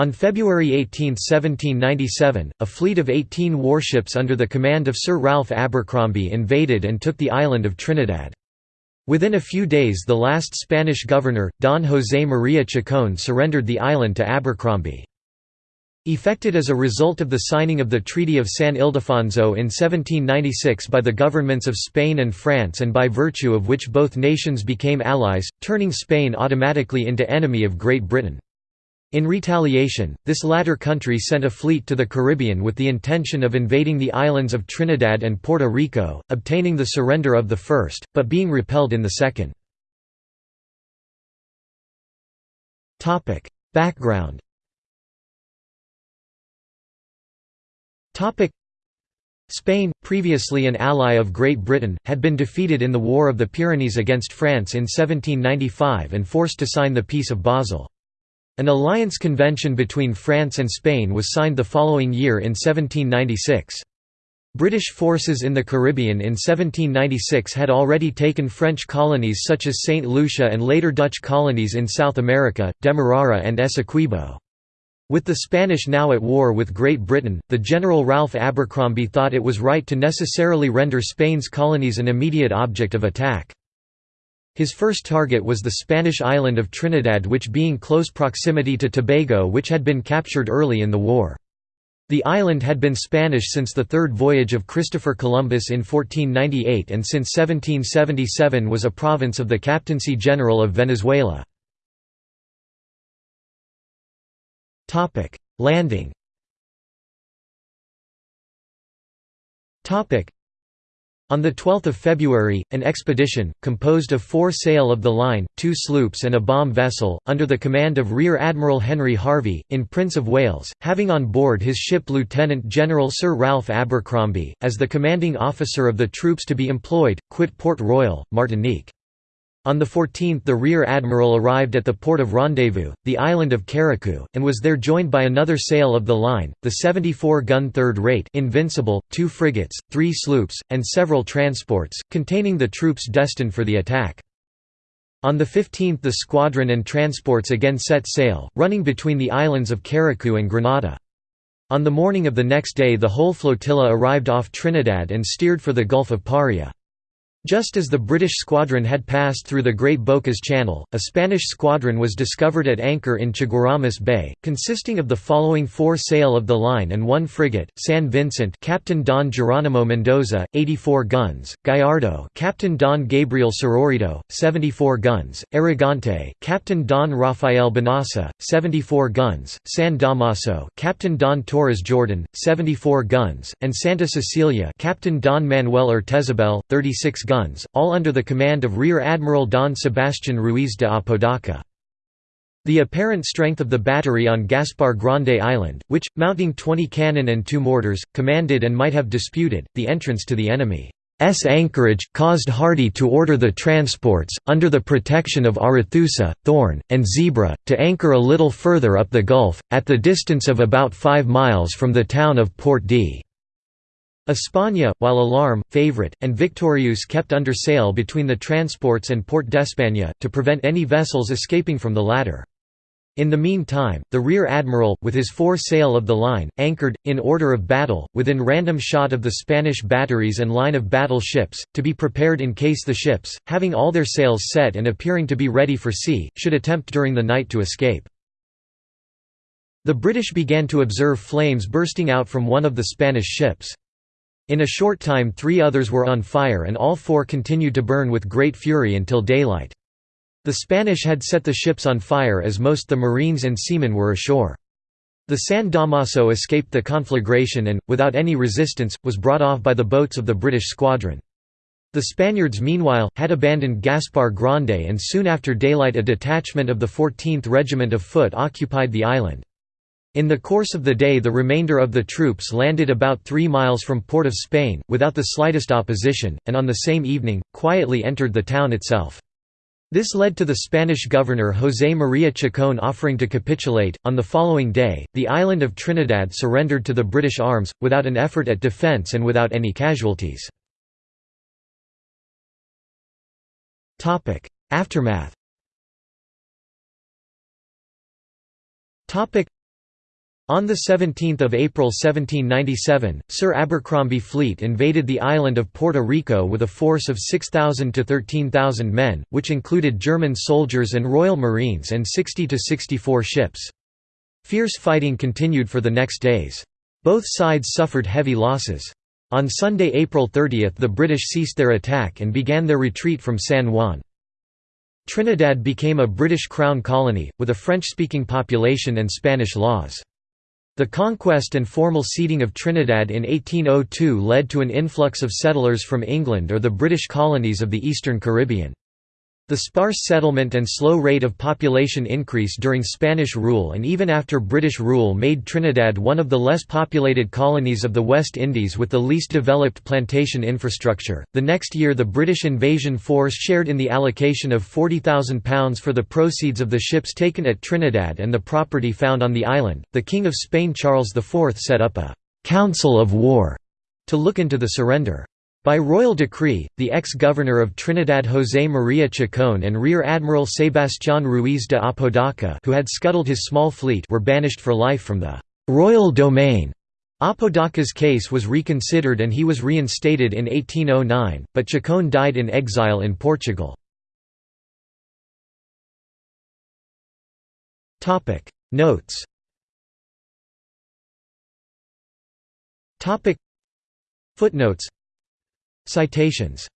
On February 18, 1797, a fleet of 18 warships under the command of Sir Ralph Abercromby invaded and took the island of Trinidad. Within a few days the last Spanish governor, Don José María Chacón surrendered the island to Abercromby. Effected as a result of the signing of the Treaty of San Ildefonso in 1796 by the governments of Spain and France and by virtue of which both nations became allies, turning Spain automatically into enemy of Great Britain. In retaliation, this latter country sent a fleet to the Caribbean with the intention of invading the islands of Trinidad and Puerto Rico, obtaining the surrender of the first, but being repelled in the second. Background Spain, previously an ally of Great Britain, had been defeated in the War of the Pyrenees against France in 1795 and forced to sign the Peace of Basel. An alliance convention between France and Spain was signed the following year in 1796. British forces in the Caribbean in 1796 had already taken French colonies such as St. Lucia and later Dutch colonies in South America, Demerara and Essequibo. With the Spanish now at war with Great Britain, the General Ralph Abercromby thought it was right to necessarily render Spain's colonies an immediate object of attack. His first target was the Spanish island of Trinidad which being close proximity to Tobago which had been captured early in the war. The island had been Spanish since the third voyage of Christopher Columbus in 1498 and since 1777 was a province of the Captaincy General of Venezuela. Landing on 12 February, an expedition, composed of four sail of the line, two sloops and a bomb vessel, under the command of Rear Admiral Henry Harvey, in Prince of Wales, having on board his ship Lieutenant General Sir Ralph Abercromby, as the commanding officer of the troops to be employed, quit Port Royal, Martinique. On the 14th the rear admiral arrived at the port of rendezvous, the island of Carriacou, and was there joined by another sail of the line, the 74-gun third-rate Invincible, two frigates, three sloops, and several transports, containing the troops destined for the attack. On the 15th the squadron and transports again set sail, running between the islands of Carriacou and Grenada. On the morning of the next day the whole flotilla arrived off Trinidad and steered for the Gulf of Paria. Just as the British squadron had passed through the Great Bocas Channel, a Spanish squadron was discovered at anchor in Chaguaramas Bay, consisting of the following four sail of the line and one frigate: San Vincent, Captain Don Geronimo Mendoza, 84 guns; Gallardo, Captain Don Gabriel Sororito, 74 guns; Arrogante, Captain Don Rafael Benassa, 74 guns; San Damaso, Captain Don Torres Jordan, 74 guns; and Santa Cecilia, Captain Don Manuel Urtezabel, 36 guns, all under the command of Rear Admiral Don Sebastian Ruiz de Apodaca. The apparent strength of the battery on Gaspar Grande Island, which, mounting 20 cannon and two mortars, commanded and might have disputed, the entrance to the enemy's anchorage, caused Hardy to order the transports, under the protection of Arethusa, Thorn, and Zebra, to anchor a little further up the Gulf, at the distance of about five miles from the town of Port d. España, while Alarm, Favorite, and Victorious kept under sail between the transports and Port d'Espagne, to prevent any vessels escaping from the latter. In the meantime, the rear admiral, with his four sail of the line, anchored, in order of battle, within random shot of the Spanish batteries and line of battle ships, to be prepared in case the ships, having all their sails set and appearing to be ready for sea, should attempt during the night to escape. The British began to observe flames bursting out from one of the Spanish ships. In a short time three others were on fire and all four continued to burn with great fury until daylight. The Spanish had set the ships on fire as most the marines and seamen were ashore. The San Damaso escaped the conflagration and, without any resistance, was brought off by the boats of the British squadron. The Spaniards meanwhile, had abandoned Gaspar Grande and soon after daylight a detachment of the 14th Regiment of Foot occupied the island. In the course of the day the remainder of the troops landed about three miles from Port of Spain, without the slightest opposition, and on the same evening, quietly entered the town itself. This led to the Spanish governor José María Chacón offering to capitulate. On the following day, the island of Trinidad surrendered to the British arms, without an effort at defence and without any casualties. Aftermath On 17 April 1797, Sir Abercromby Fleet invaded the island of Puerto Rico with a force of 6,000 to 13,000 men, which included German soldiers and Royal Marines and 60 to 64 ships. Fierce fighting continued for the next days. Both sides suffered heavy losses. On Sunday, April 30 the British ceased their attack and began their retreat from San Juan. Trinidad became a British Crown colony, with a French-speaking population and Spanish laws. The conquest and formal ceding of Trinidad in 1802 led to an influx of settlers from England or the British colonies of the Eastern Caribbean. The sparse settlement and slow rate of population increase during Spanish rule and even after British rule made Trinidad one of the less populated colonies of the West Indies with the least developed plantation infrastructure. The next year, the British invasion force shared in the allocation of £40,000 for the proceeds of the ships taken at Trinidad and the property found on the island. The King of Spain Charles IV set up a Council of War to look into the surrender. By royal decree, the ex-governor of Trinidad José María Chacón and Rear Admiral Sebastián Ruiz de Apodaca who had scuttled his small fleet were banished for life from the «royal domain». Apodaca's case was reconsidered and he was reinstated in 1809, but Chacón died in exile in Portugal. Notes Footnotes Citations